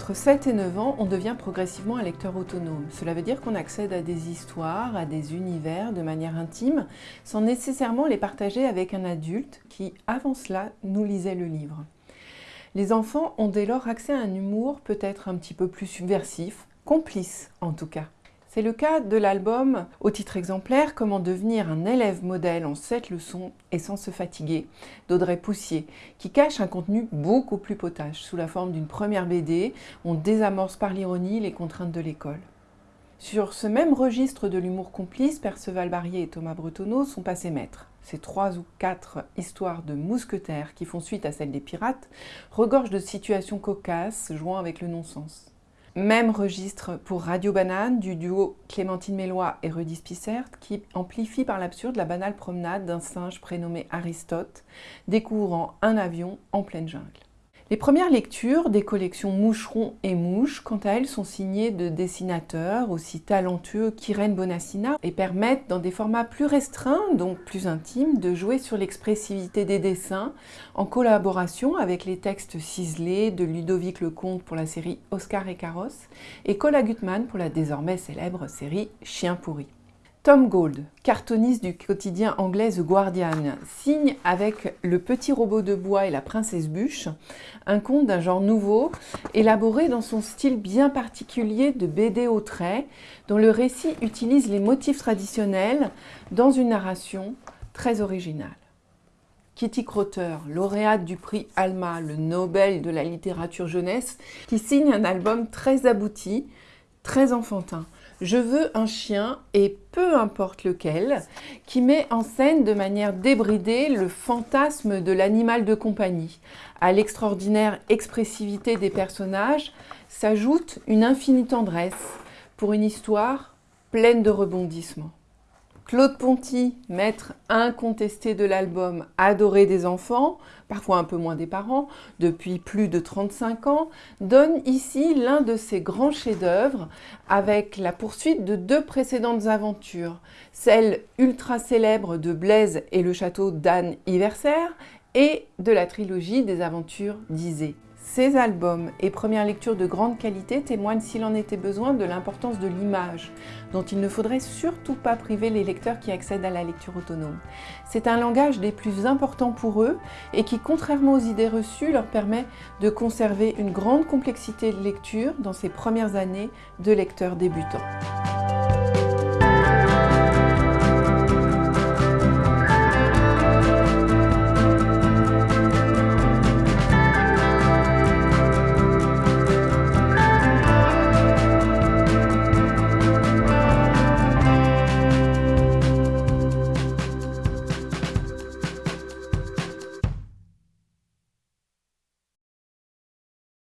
Entre 7 et 9 ans, on devient progressivement un lecteur autonome. Cela veut dire qu'on accède à des histoires, à des univers de manière intime, sans nécessairement les partager avec un adulte qui, avant cela, nous lisait le livre. Les enfants ont dès lors accès à un humour peut-être un petit peu plus subversif, complice en tout cas. C'est le cas de l'album au titre exemplaire Comment devenir un élève modèle en 7 leçons et sans se fatiguer d'Audrey Poussier qui cache un contenu beaucoup plus potage. Sous la forme d'une première BD, on désamorce par l'ironie les contraintes de l'école. Sur ce même registre de l'humour complice, Perceval Barrier et Thomas Bretonneau sont passés maîtres. Ces trois ou quatre histoires de mousquetaires qui font suite à celles des pirates regorgent de situations cocasses jouant avec le non-sens. Même registre pour Radio Banane du duo Clémentine Mélois et Rudy Spissert qui amplifie par l'absurde la banale promenade d'un singe prénommé Aristote découvrant un avion en pleine jungle. Les premières lectures des collections Moucheron et Mouche, quant à elles, sont signées de dessinateurs aussi talentueux qu'Irène Bonassina et permettent, dans des formats plus restreints, donc plus intimes, de jouer sur l'expressivité des dessins en collaboration avec les textes ciselés de Ludovic Lecomte pour la série Oscar et Carrosse et Cola Gutmann pour la désormais célèbre série Chien pourri. Tom Gold, cartoniste du quotidien anglais The Guardian, signe avec Le petit robot de bois et la princesse bûche un conte d'un genre nouveau, élaboré dans son style bien particulier de BD au trait, dont le récit utilise les motifs traditionnels dans une narration très originale. Kitty Crotter, lauréate du prix Alma, le Nobel de la littérature jeunesse, qui signe un album très abouti, très enfantin. Je veux un chien, et peu importe lequel, qui met en scène de manière débridée le fantasme de l'animal de compagnie. À l'extraordinaire expressivité des personnages s'ajoute une infinie tendresse pour une histoire pleine de rebondissements. Claude Ponty, maître incontesté de l'album Adoré des enfants, parfois un peu moins des parents, depuis plus de 35 ans, donne ici l'un de ses grands chefs-d'œuvre avec la poursuite de deux précédentes aventures, celle ultra célèbre de Blaise et le château d'Anne Iverser et de la trilogie des aventures d'Isée. Ces albums et premières lectures de grande qualité témoignent s'il en était besoin de l'importance de l'image, dont il ne faudrait surtout pas priver les lecteurs qui accèdent à la lecture autonome. C'est un langage des plus importants pour eux et qui, contrairement aux idées reçues, leur permet de conserver une grande complexité de lecture dans ces premières années de lecteurs débutants.